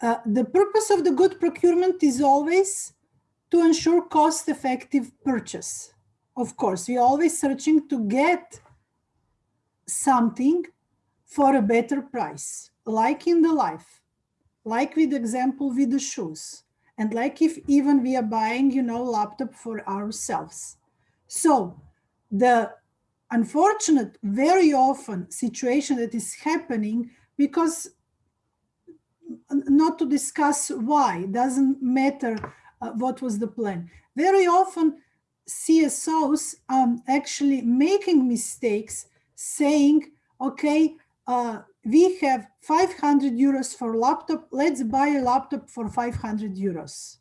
Uh, the purpose of the good procurement is always to ensure cost-effective purchase. Of course, we're always searching to get something for a better price, like in the life, like with example with the shoes, and like if even we are buying, you know, laptop for ourselves. So the unfortunate, very often situation that is happening because not to discuss why, doesn't matter uh, what was the plan. Very often CSOs um, actually making mistakes saying, okay, uh, we have 500 euros for laptop, let's buy a laptop for 500 euros.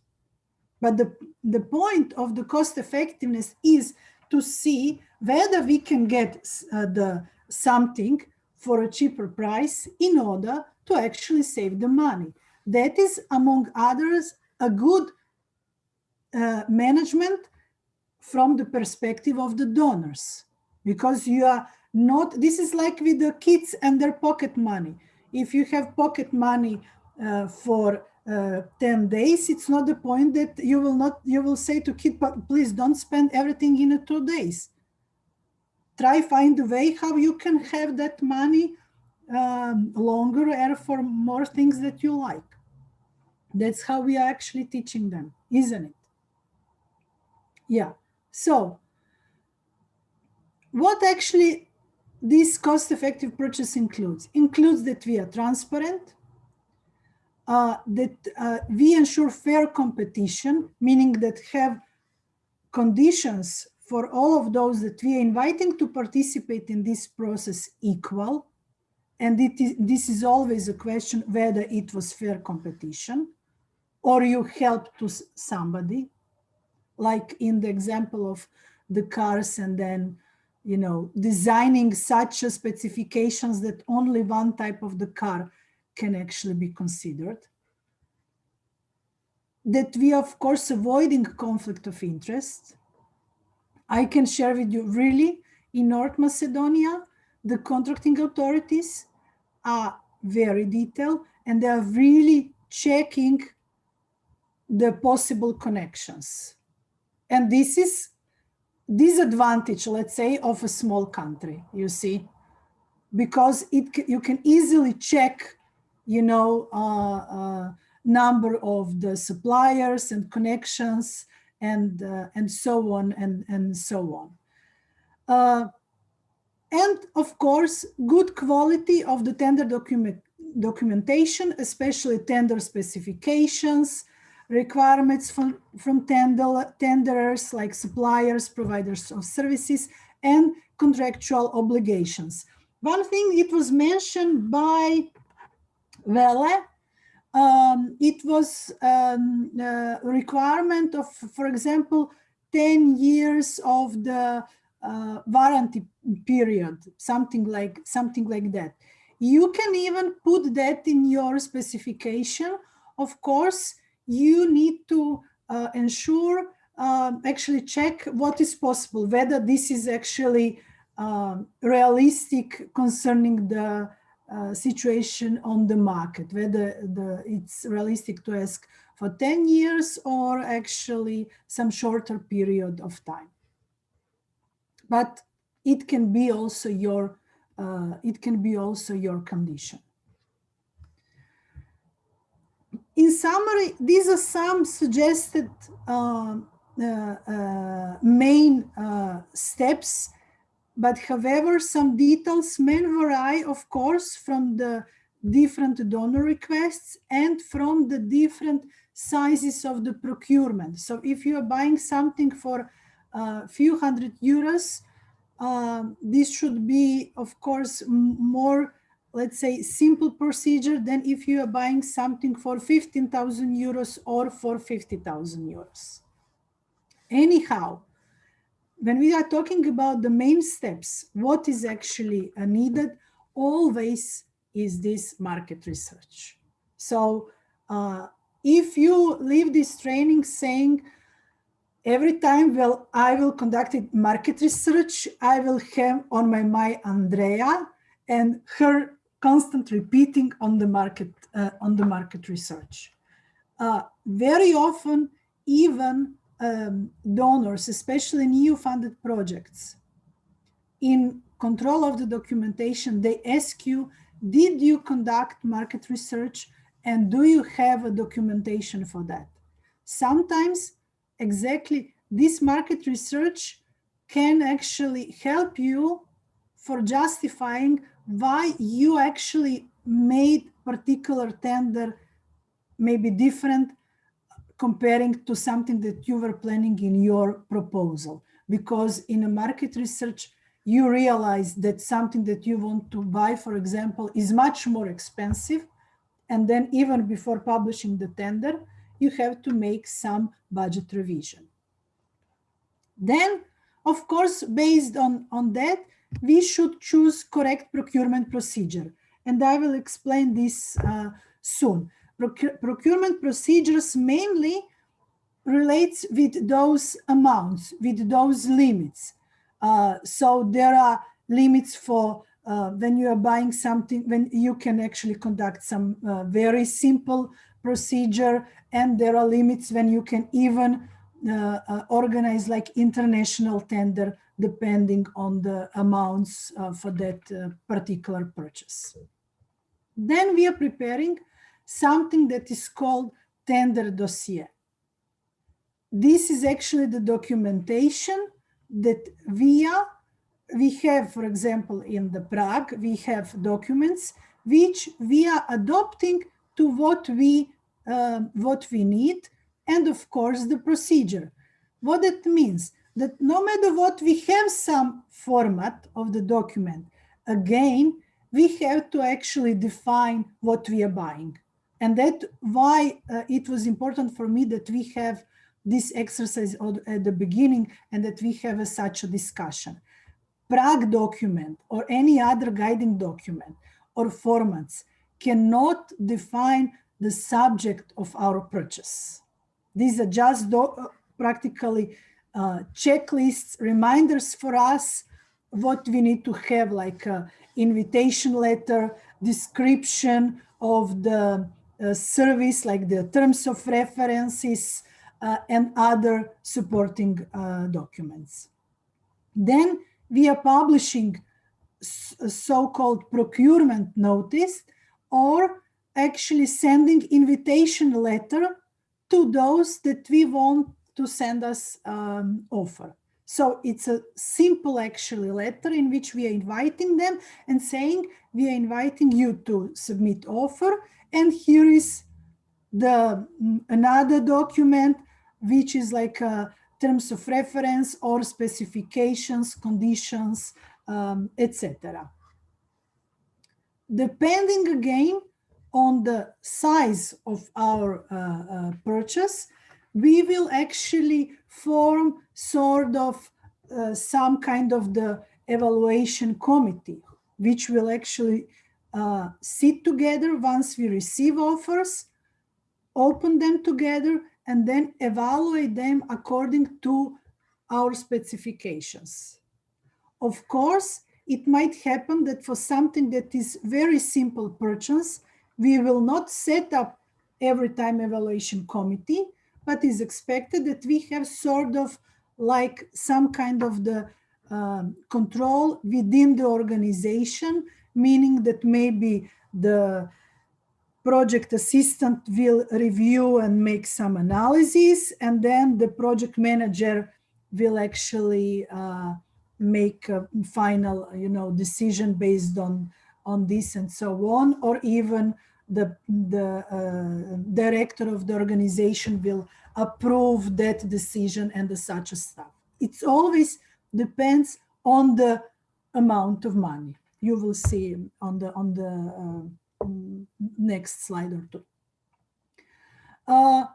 But the, the point of the cost effectiveness is to see whether we can get uh, the something for a cheaper price in order to actually save the money. That is, among others, a good uh, management from the perspective of the donors, because you are not, this is like with the kids and their pocket money. If you have pocket money uh, for uh, 10 days, it's not the point that you will not, you will say to kid, please don't spend everything in two days. Try find a way how you can have that money um, longer and for more things that you like. That's how we are actually teaching them, isn't it? Yeah. So what actually this cost-effective purchase includes? Includes that we are transparent, uh, that uh, we ensure fair competition, meaning that have conditions for all of those that we are inviting to participate in this process equal. And this is always a question whether it was fair competition or you help to somebody, like in the example of the cars and then, you know, designing such specifications that only one type of the car can actually be considered. That we, of course, avoiding conflict of interest. I can share with you really in North Macedonia, the contracting authorities are very detailed and they are really checking the possible connections. And this is disadvantage, let's say, of a small country, you see, because it you can easily check, you know, uh, uh, number of the suppliers and connections and uh, and so on and and so on. Uh, and of course, good quality of the tender document documentation, especially tender specifications, requirements from, from tender, tenderers like suppliers, providers of services, and contractual obligations. One thing it was mentioned by Vele, um, it was um, a requirement of, for example, 10 years of the uh, warranty period, something like something like that. You can even put that in your specification. Of course, you need to uh, ensure, um, actually check what is possible, whether this is actually um, realistic concerning the uh, situation on the market, whether the, it's realistic to ask for 10 years or actually some shorter period of time. But it can be also your, uh, it can be also your condition. In summary, these are some suggested uh, uh, uh, main steps, but however, some details may vary, of course, from the different donor requests and from the different sizes of the procurement. So if you are buying something for a few hundred euros, uh, this should be, of course, more let's say, simple procedure than if you are buying something for 15,000 euros or for 50,000 euros. Anyhow, when we are talking about the main steps, what is actually needed always is this market research. So uh, if you leave this training saying, every time well, I will conduct market research, I will have on my, my Andrea and her constant repeating on the market uh, on the market research. Uh, very often, even um, donors, especially in EU-funded projects, in control of the documentation, they ask you, did you conduct market research and do you have a documentation for that? Sometimes exactly this market research can actually help you for justifying why you actually made particular tender maybe different comparing to something that you were planning in your proposal. Because in a market research, you realize that something that you want to buy, for example, is much more expensive. And then even before publishing the tender, you have to make some budget revision. Then, of course, based on, on that, we should choose correct procurement procedure. And I will explain this uh, soon. Procure procurement procedures mainly relates with those amounts, with those limits. Uh, so there are limits for uh, when you are buying something, when you can actually conduct some uh, very simple procedure, and there are limits when you can even uh, uh, organize like international tender depending on the amounts uh, for that particular purchase. Then we are preparing something that is called tender dossier. This is actually the documentation that via we have, for example, in the PRAG, we have documents which we are adopting to what we uh, what we need, and of course the procedure. What it means that no matter what, we have some format of the document. Again, we have to actually define what we are buying. And that why uh, it was important for me that we have this exercise at the beginning and that we have a, such a discussion. PRAG document or any other guiding document or formats cannot define the subject of our purchase. These are just uh, practically uh, checklists, reminders for us, what we need to have like a invitation letter, description of the uh, service, like the terms of references uh, and other supporting uh, documents. Then we are publishing so-called procurement notice or actually sending invitation letter to those that we want to send us um, offer. So it's a simple actually letter in which we are inviting them and saying we are inviting you to submit offer and here is the mm, another document which is like a terms of reference or specifications, conditions, um, etc. Depending again on the size of our uh, uh, purchase, we will actually form sort of uh, some kind of the evaluation committee, which will actually uh, sit together once we receive offers, open them together, and then evaluate them according to our specifications. Of course, it might happen that for something that is very simple purchase, we will not set up every time evaluation committee, but is expected that we have sort of like some kind of the um, control within the organization, meaning that maybe the project assistant will review and make some analysis, and then the project manager will actually uh, make a final, you know, decision based on on this and so on, or even the, the uh, director of the organization will approve that decision and the such a stuff. It always depends on the amount of money. You will see on the on the uh, next slide or two. Uh,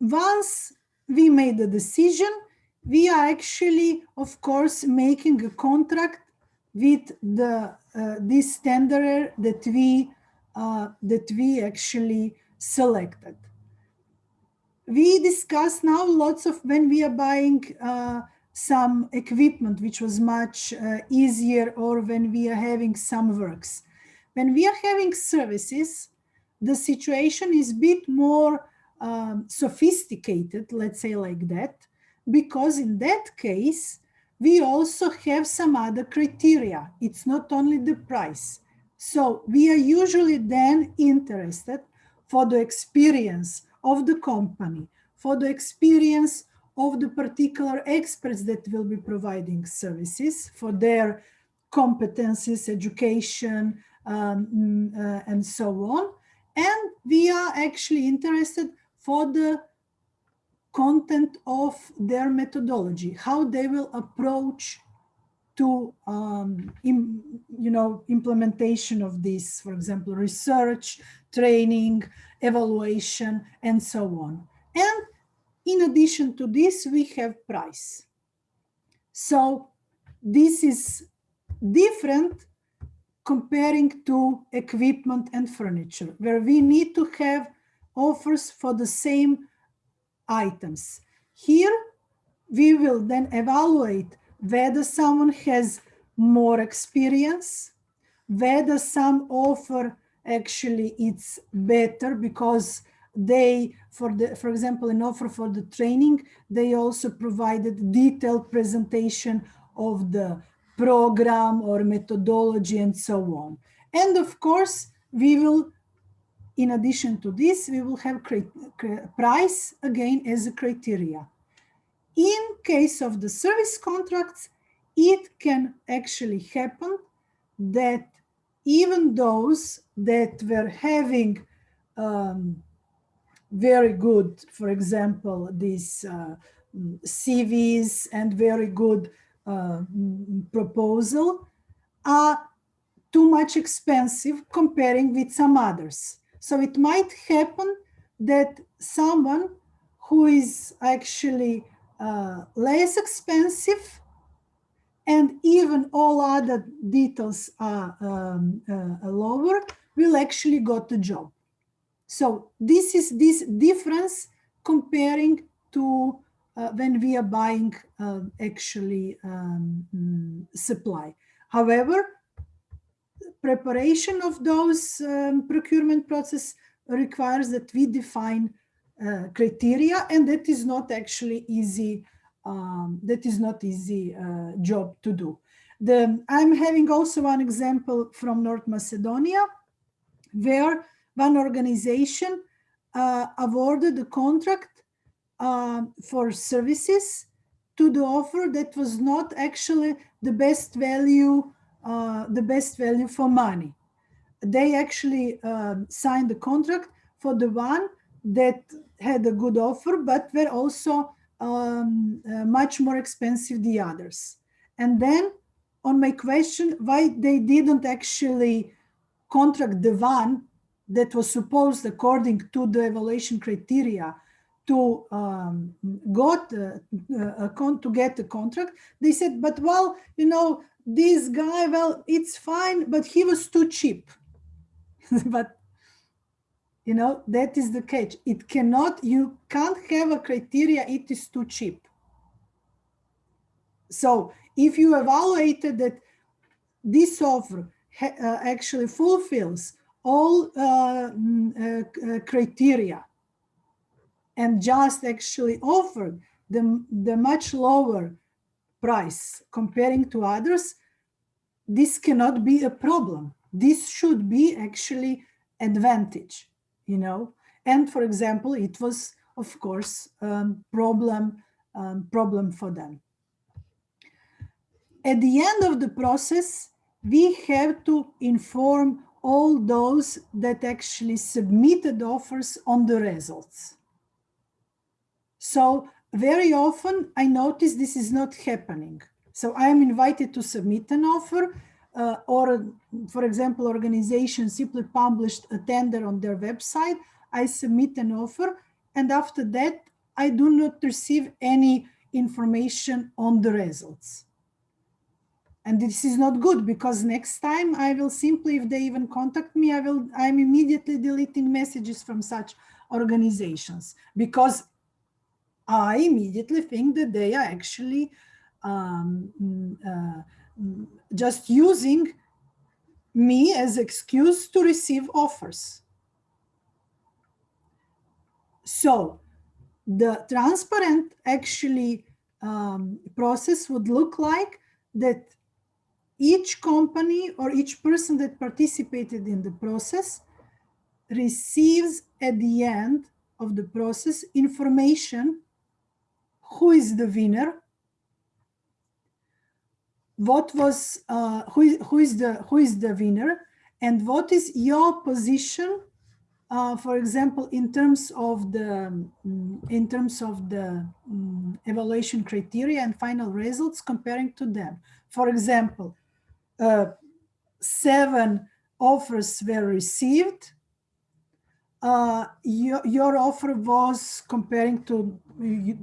once we made the decision, we are actually, of course, making a contract with the uh, this tenderer that we uh, that we actually selected. We discuss now lots of when we are buying uh, some equipment which was much uh, easier or when we are having some works. When we are having services, the situation is a bit more um, sophisticated, let's say like that, because in that case, we also have some other criteria. It's not only the price. So we are usually then interested for the experience of the company, for the experience of the particular experts that will be providing services for their competencies, education, um, uh, and so on. And we are actually interested for the content of their methodology, how they will approach to um, in, you know implementation of this, for example, research, training, evaluation, and so on. And in addition to this, we have price. So this is different comparing to equipment and furniture, where we need to have offers for the same items. Here, we will then evaluate whether someone has more experience, whether some offer actually it's better because they, for the, for example, an offer for the training, they also provided detailed presentation of the program or methodology and so on. And of course, we will, in addition to this, we will have price again as a criteria. In case of the service contracts, it can actually happen that even those that were having um, very good, for example, these uh, CVs and very good uh, proposal are too much expensive comparing with some others. So it might happen that someone who is actually uh, less expensive and even all other details are um, uh, lower will actually got the job. So this is this difference comparing to uh, when we are buying uh, actually um, mm, supply. However, preparation of those um, procurement process requires that we define uh, criteria and that is not actually easy um, that is not easy uh, job to do the i'm having also one example from north macedonia where one organization uh, awarded a contract uh, for services to the offer that was not actually the best value, uh, the best value for money. They actually um, signed the contract for the one that had a good offer, but were also um, uh, much more expensive the others. And then on my question, why they didn't actually contract the one that was supposed according to the evaluation criteria to um, got uh, uh, to get the contract they said but well you know this guy well it's fine but he was too cheap. But you know that is the catch. It cannot you can't have a criteria it is too cheap. So if you evaluated that this offer uh, actually fulfills all uh, mm, uh, uh, criteria and just actually offered the, the much lower price comparing to others, this cannot be a problem. This should be actually advantage, you know. And for example, it was, of course, um, problem, um, problem for them. At the end of the process, we have to inform all those that actually submitted offers on the results. So very often I notice this is not happening. So I am invited to submit an offer uh, or, for example, organization simply published a tender on their website. I submit an offer and after that, I do not receive any information on the results. And this is not good because next time I will simply, if they even contact me, I will, I'm immediately deleting messages from such organizations because I immediately think that they are actually um, mm, uh, mm, just using me as excuse to receive offers. So the transparent actually um, process would look like that each company or each person that participated in the process receives at the end of the process information who is the winner what was uh, who, is, who is the who is the winner and what is your position uh, for example in terms of the um, in terms of the um, evaluation criteria and final results comparing to them. For example uh, seven offers were received uh, your, your offer was comparing to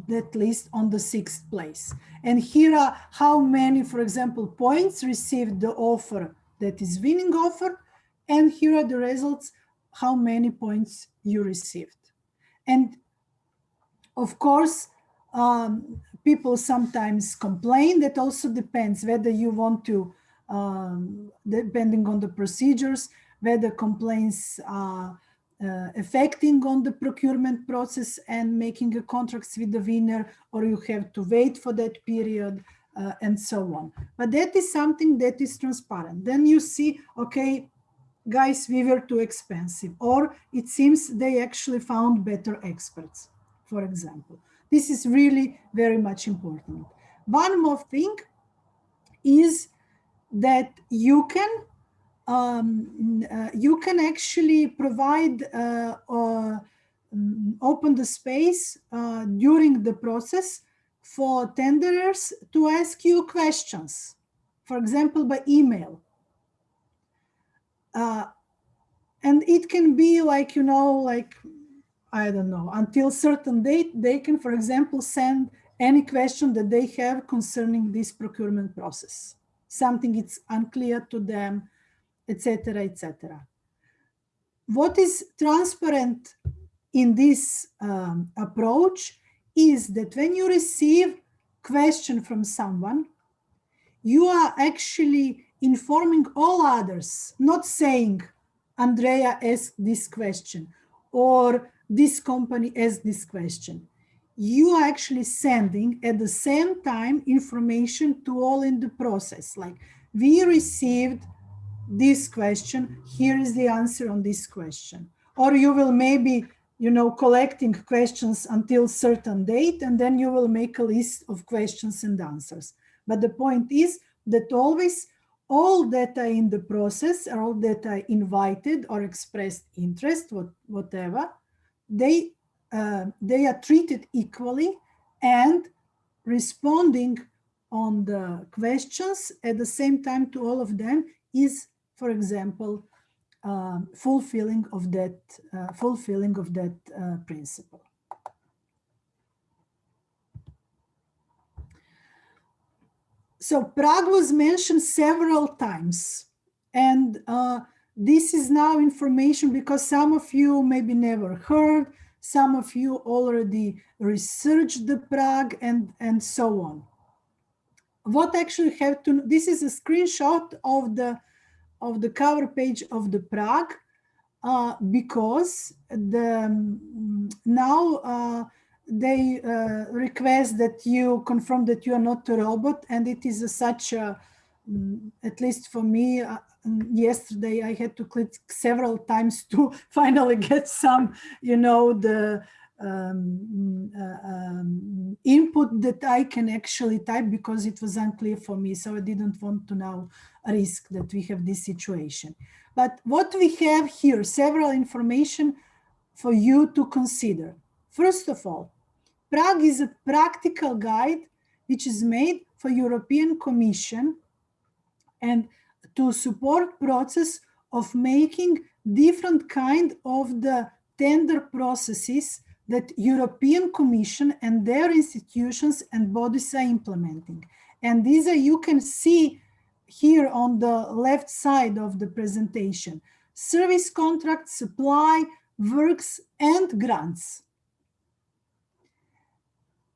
that list on the sixth place. And here are how many, for example, points received the offer that is winning offer. And here are the results, how many points you received. And of course, um, people sometimes complain. That also depends whether you want to, um, depending on the procedures, whether complaints uh, uh, affecting on the procurement process and making a contracts with the winner, or you have to wait for that period uh, and so on. But that is something that is transparent. Then you see, okay, guys, we were too expensive, or it seems they actually found better experts, for example. This is really very much important. One more thing is that you can um, uh, you can actually provide uh, uh, open the space uh, during the process for tenderers to ask you questions, for example, by email. Uh, and it can be like, you know, like, I don't know, until certain date, they can, for example, send any question that they have concerning this procurement process. Something it's unclear to them, etc., etc. What is transparent in this um, approach is that when you receive question from someone, you are actually informing all others, not saying, Andrea asked this question, or this company asked this question. You are actually sending at the same time information to all in the process. Like we received this question, here is the answer on this question. Or you will maybe, you know, collecting questions until certain date, and then you will make a list of questions and answers. But the point is that always all data in the process, all data invited or expressed interest, what, whatever, they, uh, they are treated equally and responding on the questions at the same time to all of them is for example, uh, fulfilling of that uh, fulfilling of that uh, principle. So PRAG was mentioned several times, and uh, this is now information because some of you maybe never heard, some of you already researched the PRAG and, and so on. What actually have to, this is a screenshot of the of the cover page of the PRAG uh, because the um, now uh, they uh, request that you confirm that you are not a robot and it is a, such a um, at least for me yesterday I had to click several times to finally get some you know the um, uh, um, input that I can actually type because it was unclear for me. So I didn't want to now risk that we have this situation. But what we have here, several information for you to consider. First of all, PRAG is a practical guide which is made for European Commission and to support process of making different kind of the tender processes that European Commission and their institutions and bodies are implementing. And these are, you can see here on the left side of the presentation, service contract, supply, works, and grants.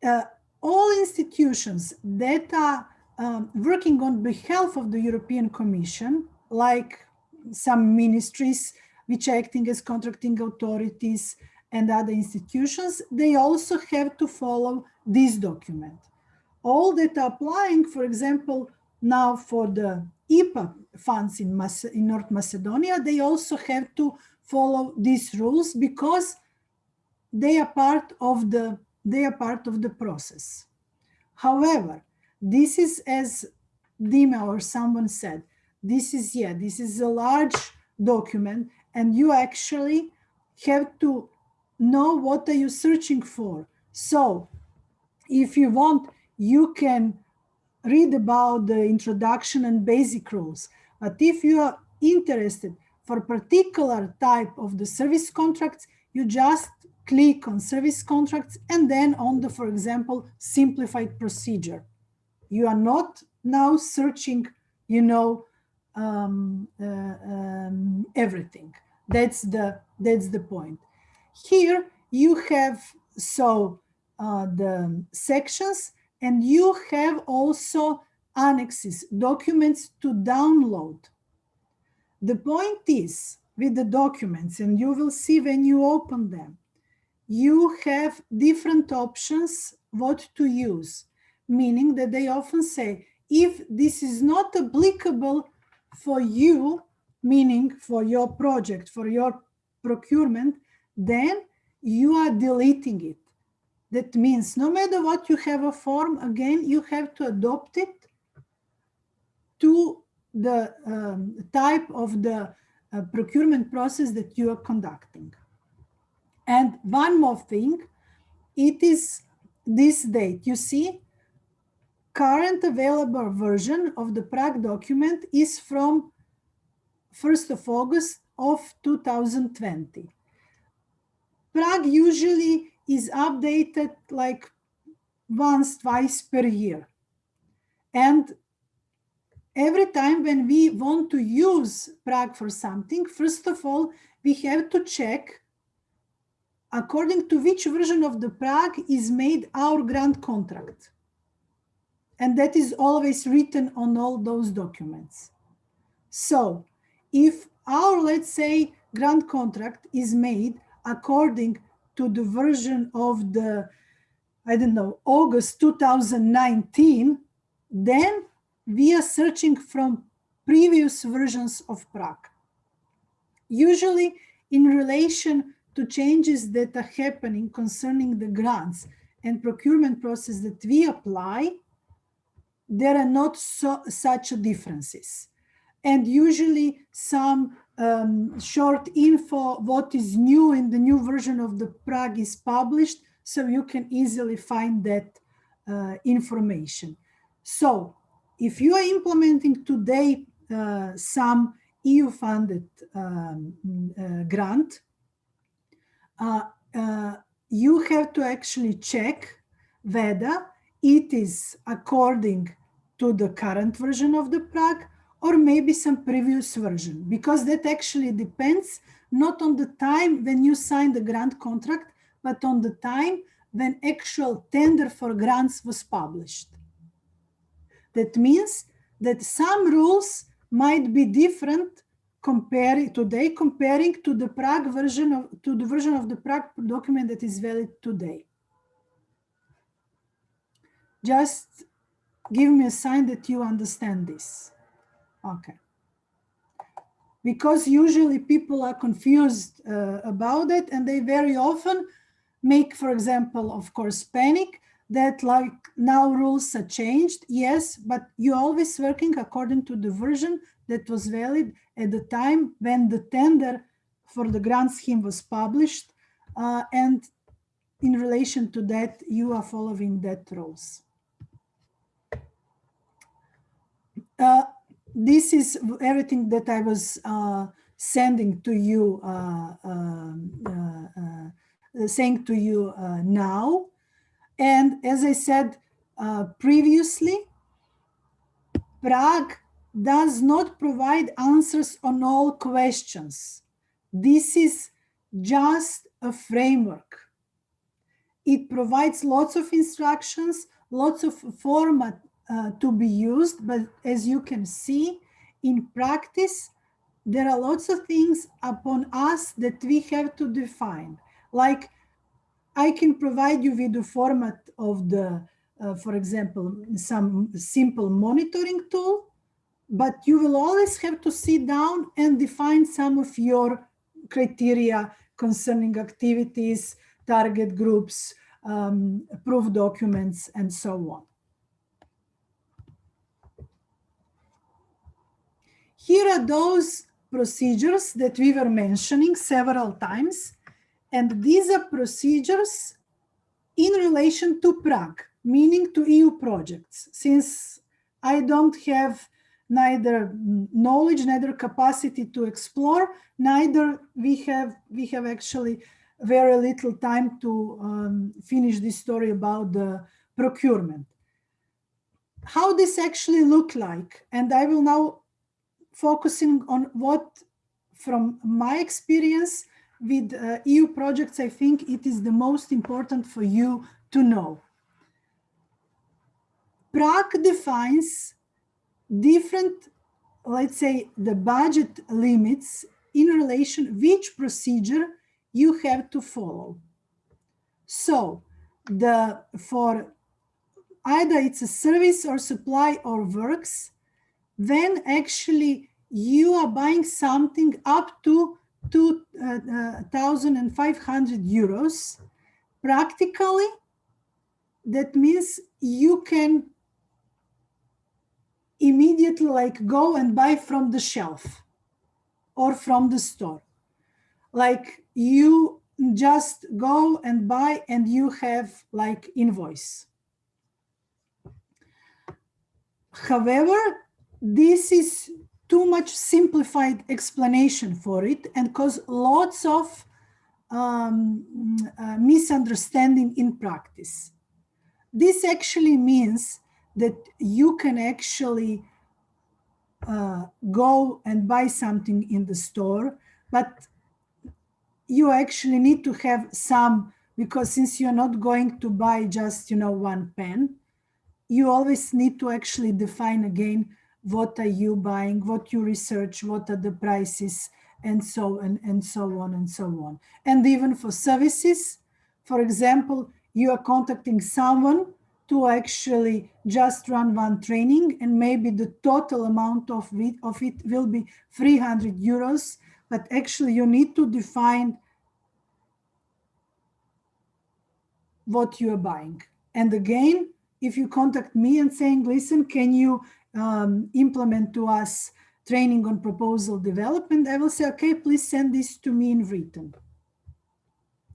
Uh, all institutions that are um, working on behalf of the European Commission, like some ministries which are acting as contracting authorities and other institutions, they also have to follow this document. All that are applying, for example, now for the IPA funds in, in North Macedonia, they also have to follow these rules because they are part of the they are part of the process. However, this is as Dima or someone said, this is yeah, this is a large document and you actually have to know what are you searching for. So if you want, you can read about the introduction and basic rules. But if you are interested for particular type of the service contracts, you just click on service contracts and then on the, for example, simplified procedure. You are not now searching, you know, um, uh, um, everything. That's the that's the point. Here you have so uh, the sections and you have also annexes, documents to download. The point is with the documents, and you will see when you open them, you have different options what to use, meaning that they often say, if this is not applicable for you, meaning for your project, for your procurement, then you are deleting it. That means no matter what you have a form, again, you have to adopt it to the um, type of the uh, procurement process that you are conducting. And one more thing, it is this date. You see, current available version of the PRAG document is from 1st of August of 2020. PRAG usually is updated like once, twice per year. And every time when we want to use PRAG for something, first of all, we have to check according to which version of the PRAG is made our grant contract. And that is always written on all those documents. So if our, let's say, grant contract is made according to the version of the, I don't know, August 2019, then we are searching from previous versions of PRAG. Usually in relation to changes that are happening concerning the grants and procurement process that we apply, there are not so, such differences. And usually some um, short info, what is new in the new version of the PRAG is published, so you can easily find that uh, information. So if you are implementing today uh, some EU-funded um, uh, grant, uh, uh, you have to actually check whether it is according to the current version of the PRAG or maybe some previous version, because that actually depends not on the time when you sign the grant contract, but on the time when actual tender for grants was published. That means that some rules might be different comparing today comparing to the PRAG version of to the version of the PRAG document that is valid today. Just give me a sign that you understand this. Okay. Because usually people are confused uh, about it and they very often make, for example, of course, panic that like now rules are changed. Yes, but you're always working according to the version that was valid at the time when the tender for the grant scheme was published. Uh, and in relation to that, you are following that rules. Uh, this is everything that I was uh, sending to you, uh, um, uh, saying to you now. And as I said previously, PRAG does not provide answers on all questions. This is just a framework. It provides lots of instructions, lots of format uh, to be used, but as you can see in practice, there are lots of things upon us that we have to define. Like I can provide you with the format of the, uh, for example, some simple monitoring tool, but you will always have to sit down and define some of your criteria concerning activities, target groups, um, proof documents, and so on. Here are those procedures that we were mentioning several times. And these are procedures in relation to PRAG, meaning to EU projects. Since I don't have neither knowledge, neither capacity to explore, neither we have, we have actually very little time to um, finish this story about the procurement. How this actually look like, and I will now focusing on what, from my experience with uh, EU projects, I think it is the most important for you to know. PRAG defines different, let's say, the budget limits in relation which procedure you have to follow. So the for either it's a service or supply or works, then actually you are buying something up to 2,500 uh, euros. Practically, that means you can immediately like go and buy from the shelf or from the store. Like you just go and buy and you have like invoice. However, this is too much simplified explanation for it and cause lots of um, uh, misunderstanding in practice. This actually means that you can actually uh, go and buy something in the store, but you actually need to have some, because since you're not going to buy just, you know, one pen, you always need to actually define again what are you buying, what you research, what are the prices, and so on and so on and so on. And even for services, for example, you are contacting someone to actually just run one training and maybe the total amount of it, of it will be 300 euros, but actually you need to define what you are buying. And again, if you contact me and saying, listen, can you um, implement to us training on proposal development, I will say, okay, please send this to me in written.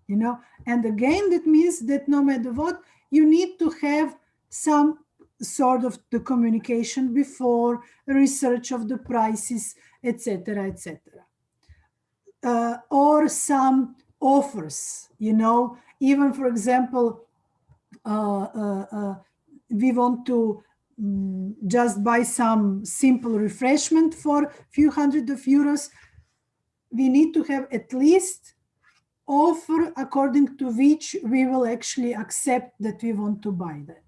You know, and again, that means that no matter what, you need to have some sort of the communication before research of the prices, etc., etc. Uh, or some offers, you know, even for example, uh, uh, uh we want to um, just buy some simple refreshment for a few hundred of euros, we need to have at least offer according to which we will actually accept that we want to buy that.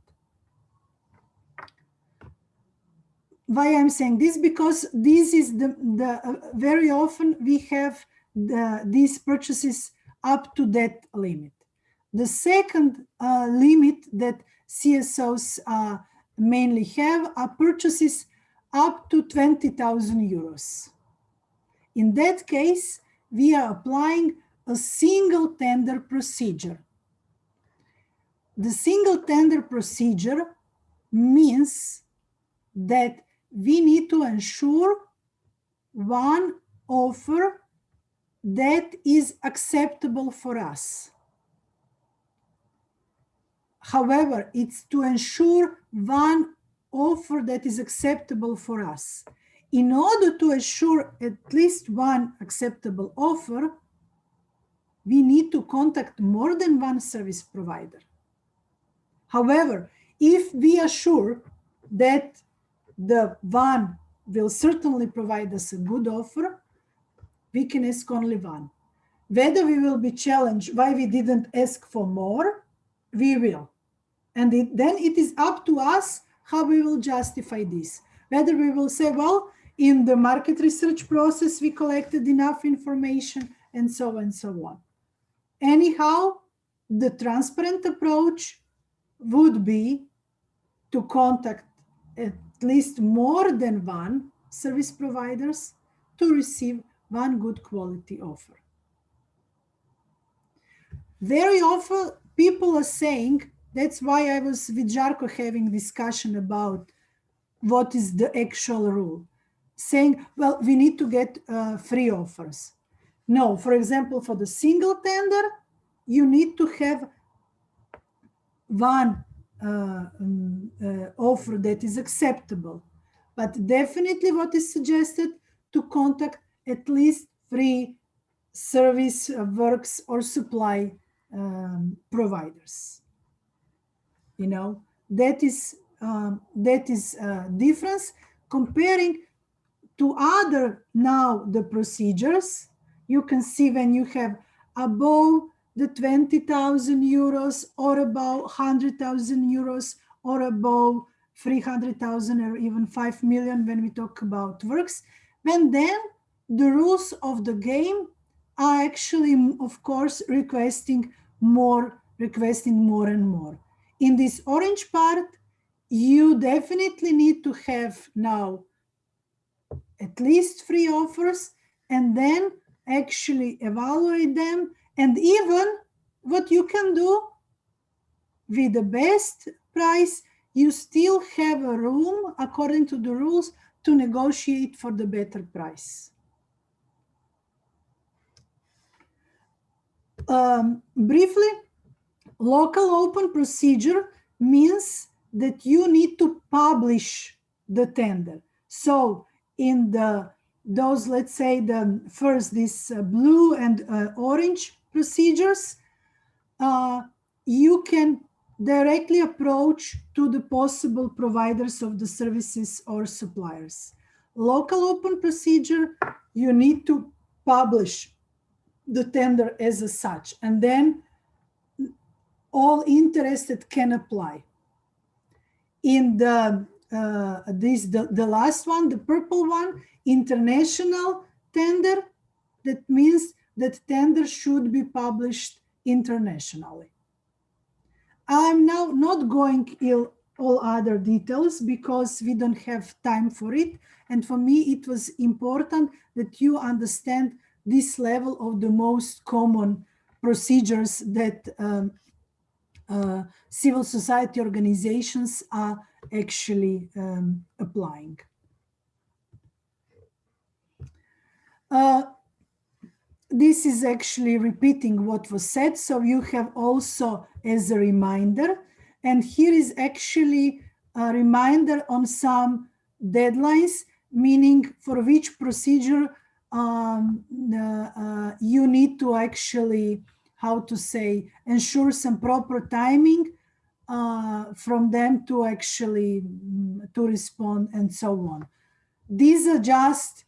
Why I'm saying this? Because this is the, the uh, very often we have the, these purchases up to that limit. The second uh, limit that CSOs uh, mainly have are purchases up to 20,000 euros. In that case, we are applying a single tender procedure. The single tender procedure means that we need to ensure one offer that is acceptable for us. However, it's to ensure one offer that is acceptable for us. In order to assure at least one acceptable offer, we need to contact more than one service provider. However, if we are sure that the one will certainly provide us a good offer, we can ask only one. Whether we will be challenged why we didn't ask for more, we will. And it, then it is up to us how we will justify this. Whether we will say, well, in the market research process, we collected enough information and so on and so on. Anyhow, the transparent approach would be to contact at least more than one service providers to receive one good quality offer. Very often people are saying, that's why I was with Jarko having discussion about what is the actual rule, saying, well, we need to get uh, free offers. No, for example, for the single tender, you need to have one uh, um, uh, offer that is acceptable. But definitely what is suggested to contact at least three service uh, works or supply um, providers. You know, that is um, that is a difference comparing to other now the procedures you can see when you have above the 20,000 euros or about 100,000 euros or above 300,000 or even 5 million when we talk about works, when then the rules of the game are actually, of course, requesting more, requesting more and more. In this orange part, you definitely need to have now at least three offers and then actually evaluate them and even what you can do with the best price, you still have a room according to the rules to negotiate for the better price. Um, briefly, local open procedure means that you need to publish the tender. So in the those, let's say the first this uh, blue and uh, orange procedures, uh, you can directly approach to the possible providers of the services or suppliers. Local open procedure, you need to publish the tender as a such, and then all interested can apply. In the uh, this the, the last one, the purple one, international tender, that means that tender should be published internationally. I'm now not going ill all other details because we don't have time for it. And for me, it was important that you understand this level of the most common procedures that um, uh, civil society organizations are actually um, applying. Uh, this is actually repeating what was said. So you have also as a reminder, and here is actually a reminder on some deadlines, meaning for which procedure um, uh, you need to actually, how to say, ensure some proper timing uh, from them to actually mm, to respond and so on. These are just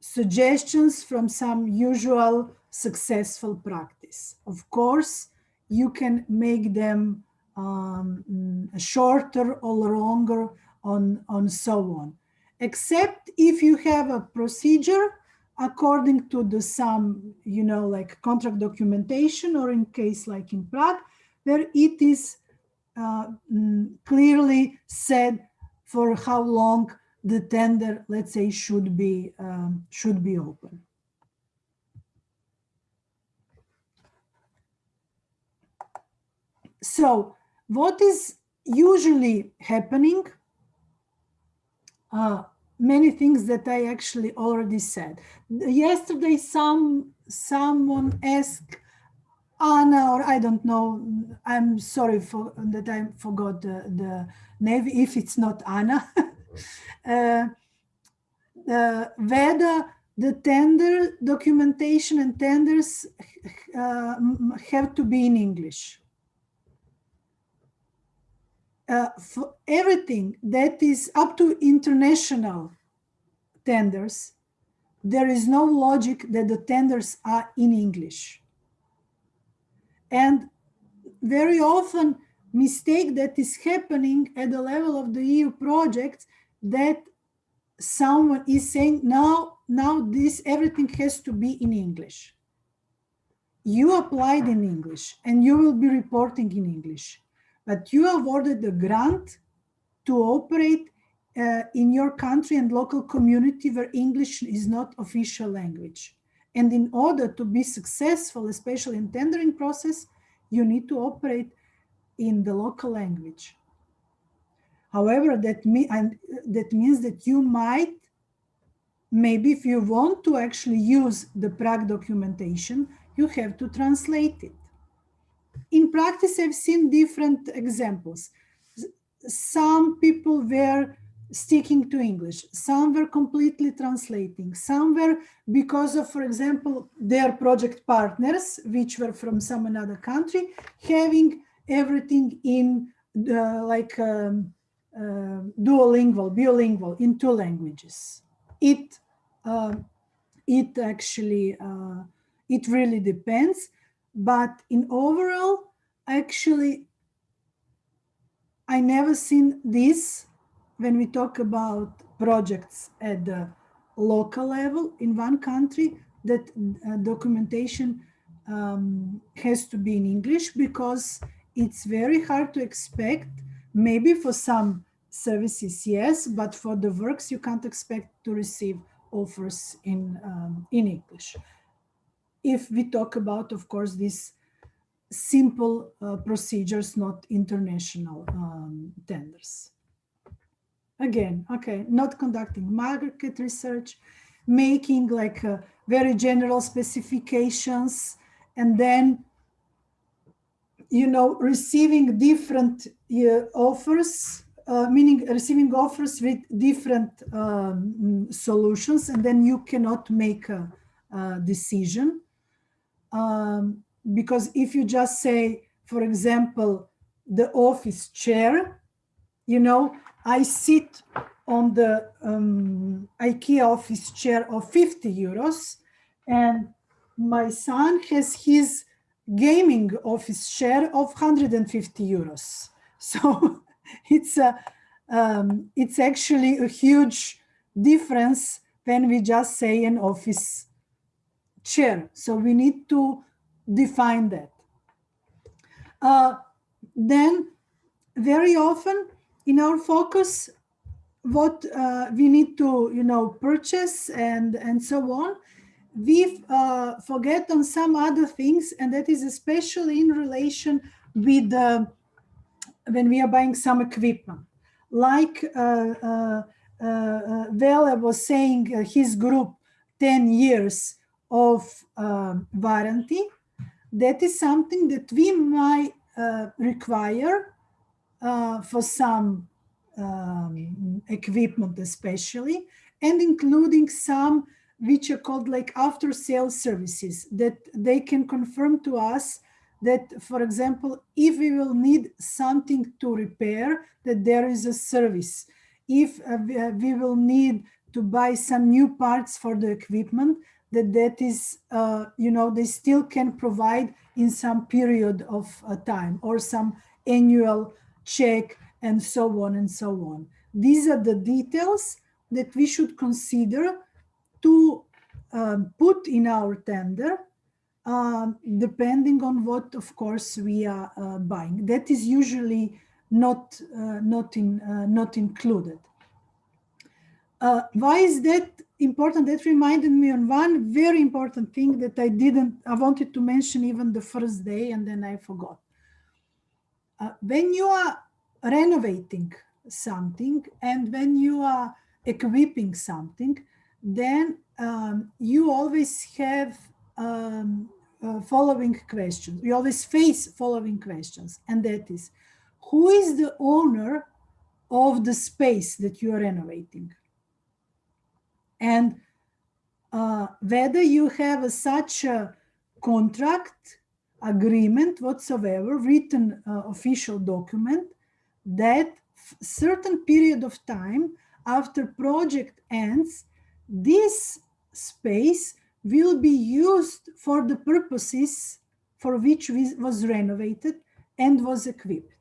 suggestions from some usual successful practice. Of course, you can make them um, shorter or longer on, on so on. Except if you have a procedure according to the some, you know, like contract documentation or in case like in PRAG, where it is uh, mm, clearly said for how long the tender, let's say, should be um, should be open. So what is usually happening? Uh, many things that I actually already said. Yesterday, some someone asked Anna, or I don't know, I'm sorry for that I forgot the, the name, if it's not Anna. uh, uh, whether the tender documentation and tenders uh, have to be in English. Uh, for everything that is up to international tenders, there is no logic that the tenders are in English. And very often mistake that is happening at the level of the EU projects that someone is saying now now this everything has to be in english you applied in english and you will be reporting in english but you awarded the grant to operate uh, in your country and local community where english is not official language and in order to be successful especially in tendering process you need to operate in the local language However, that, me and that means that you might, maybe if you want to actually use the PRAG documentation, you have to translate it. In practice, I've seen different examples. Some people were sticking to English, some were completely translating, some were because of, for example, their project partners, which were from some another country, having everything in the, like um, uh, duolingual, bilingual in two languages. It uh, it actually uh, it really depends, but in overall, actually, I never seen this when we talk about projects at the local level in one country that uh, documentation um, has to be in English because it's very hard to expect Maybe for some services, yes, but for the works, you can't expect to receive offers in, um, in English. If we talk about, of course, these simple uh, procedures, not international um, tenders. Again, okay, not conducting market research, making like uh, very general specifications, and then you know, receiving different uh, offers, uh, meaning receiving offers with different um, solutions, and then you cannot make a, a decision. Um, because if you just say, for example, the office chair, you know, I sit on the um, IKEA office chair of 50 euros, and my son has his gaming office share of 150 euros. So it's a, um, it's actually a huge difference when we just say an office chair. So we need to define that. Uh, then very often in our focus, what uh, we need to, you know, purchase and, and so on, we uh, forget on some other things, and that is especially in relation with uh, when we are buying some equipment. Like uh, uh, uh Vela was saying, his group, 10 years of um, warranty, that is something that we might require for some um, equipment especially, and including some which are called like after sales services that they can confirm to us that, for example, if we will need something to repair, that there is a service. If uh, we uh, will need to buy some new parts for the equipment, that that is, uh, you know, they still can provide in some period of uh, time or some annual check and so on and so on. These are the details that we should consider to um, put in our tender, um, depending on what, of course, we are uh, buying. That is usually not uh, not in uh, not included. Uh, why is that important? That reminded me on one very important thing that I didn't. I wanted to mention even the first day, and then I forgot. Uh, when you are renovating something and when you are equipping something, then um, you always have um, uh, following questions. You always face following questions, and that is, who is the owner of the space that you are renovating? And uh, whether you have a, such a contract, agreement whatsoever, written uh, official document, that certain period of time after project ends, this space will be used for the purposes for which was renovated and was equipped.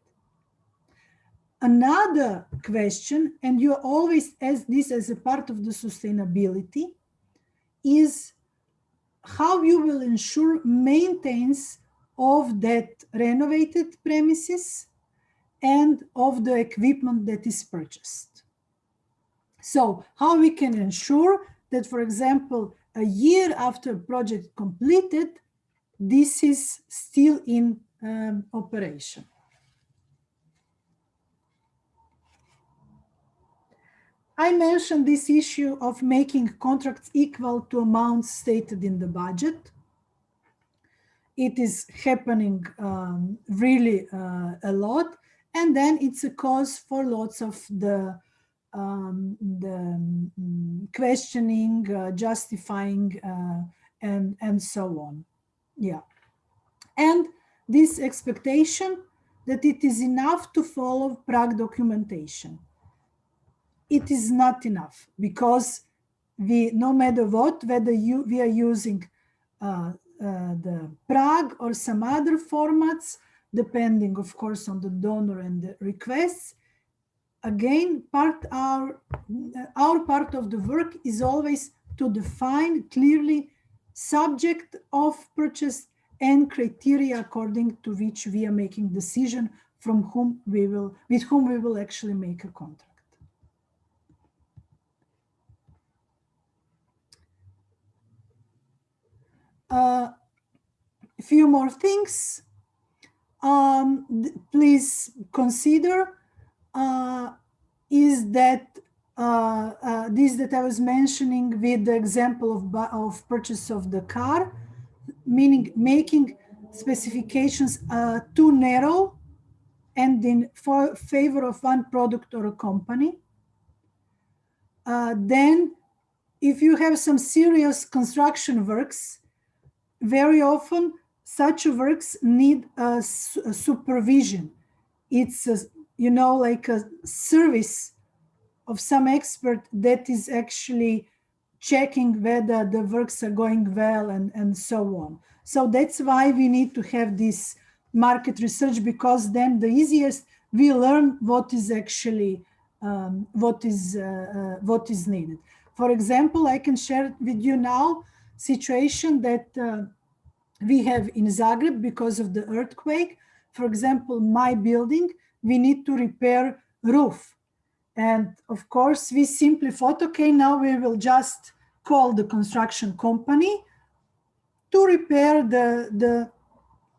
Another question, and you always ask this as a part of the sustainability, is how you will ensure maintenance of that renovated premises and of the equipment that is purchased. So how we can ensure that, for example, a year after project completed, this is still in um, operation. I mentioned this issue of making contracts equal to amounts stated in the budget. It is happening um, really uh, a lot. And then it's a cause for lots of the, um, the um, questioning, uh, justifying, uh, and, and so on. Yeah. And this expectation that it is enough to follow PRAG documentation it is not enough because we, no matter what, whether you, we are using uh, uh, the PRAG or some other formats, depending, of course, on the donor and the requests. Again, part our, our part of the work is always to define clearly subject of purchase and criteria according to which we are making decision from whom we will, with whom we will actually make a contract. A few more things. Um, please consider uh, is that uh, uh, this that I was mentioning with the example of, of purchase of the car, meaning making specifications uh, too narrow and in favor of one product or a company. Uh, then if you have some serious construction works, very often such works need a, a supervision. It's, a, you know, like a service of some expert that is actually checking whether the works are going well and, and so on. So that's why we need to have this market research because then the easiest we learn what is actually um, what is uh, uh, what is needed. For example, I can share with you now situation that uh, we have in Zagreb because of the earthquake. For example, my building, we need to repair roof. And of course, we simply thought, okay, now we will just call the construction company to repair the, the,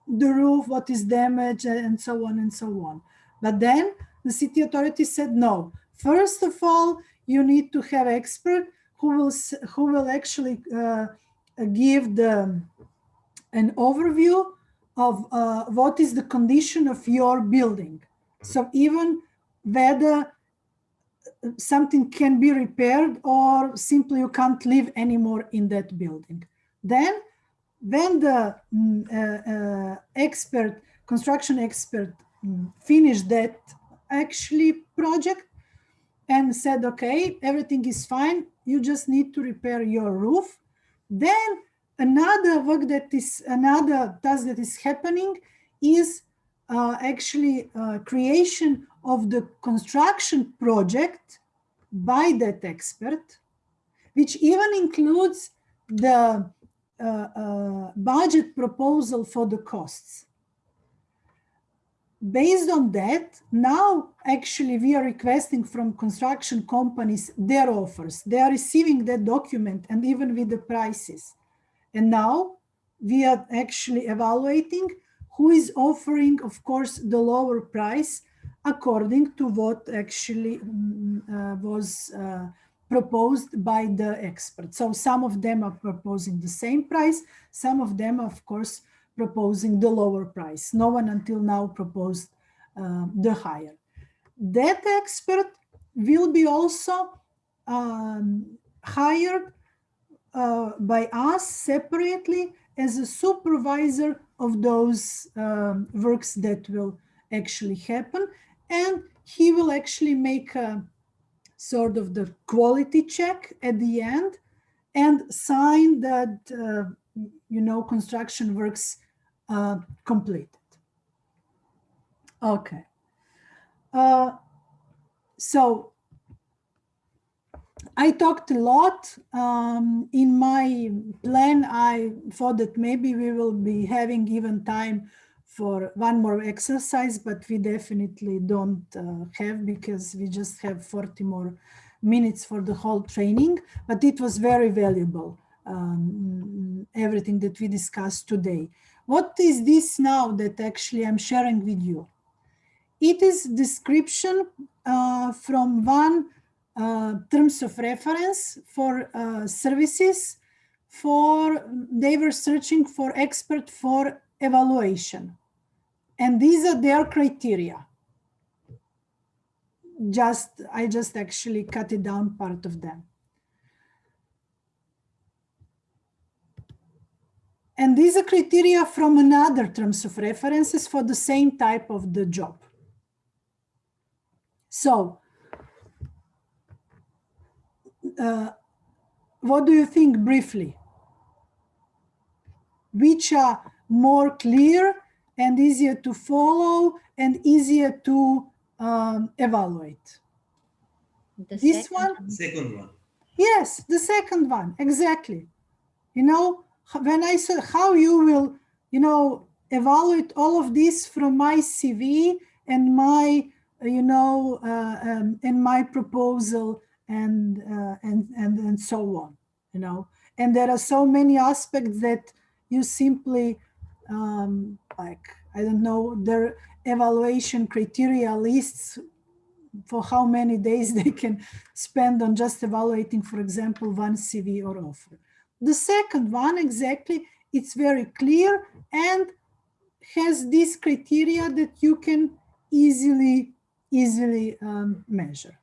the roof, what is damaged, and so on and so on. But then the city authority said, no, first of all, you need to have expert who will, who will actually uh, give the an overview of uh, what is the condition of your building. So even whether something can be repaired or simply you can't live anymore in that building. Then when the mm, uh, uh, expert, construction expert um, finished that actually project and said, okay, everything is fine, you just need to repair your roof. Then another work that is another task that is happening is uh, actually uh, creation of the construction project by that expert, which even includes the uh, uh budget proposal for the costs. Based on that, now actually we are requesting from construction companies their offers. They are receiving that document and even with the prices. And now we are actually evaluating who is offering, of course, the lower price according to what actually mm, uh, was uh, proposed by the experts. So some of them are proposing the same price, some of them, of course, proposing the lower price. No one until now proposed uh, the higher. That expert will be also um, hired uh, by us separately as a supervisor of those um, works that will actually happen. And he will actually make a sort of the quality check at the end and sign that, uh, you know, construction works uh, completed. Okay. Uh, so I talked a lot um, in my plan. I thought that maybe we will be having even time for one more exercise, but we definitely don't uh, have because we just have 40 more minutes for the whole training, but it was very valuable, um, everything that we discussed today. What is this now that actually I'm sharing with you? It is description uh, from one uh, terms of reference for uh, services for they were searching for expert for evaluation and these are their criteria just i just actually cut it down part of them and these are criteria from another terms of references for the same type of the job so uh, what do you think briefly? Which are more clear and easier to follow and easier to um, evaluate? The This second one? Second one. Yes, the second one, exactly. You know, when I said how you will, you know, evaluate all of this from my CV and my, you know, uh, um, and my proposal and, uh, and, and, and so on, you know. And there are so many aspects that you simply, um, like, I don't know, their evaluation criteria lists for how many days they can spend on just evaluating, for example, one CV or offer. The second one, exactly, it's very clear and has this criteria that you can easily, easily um, measure.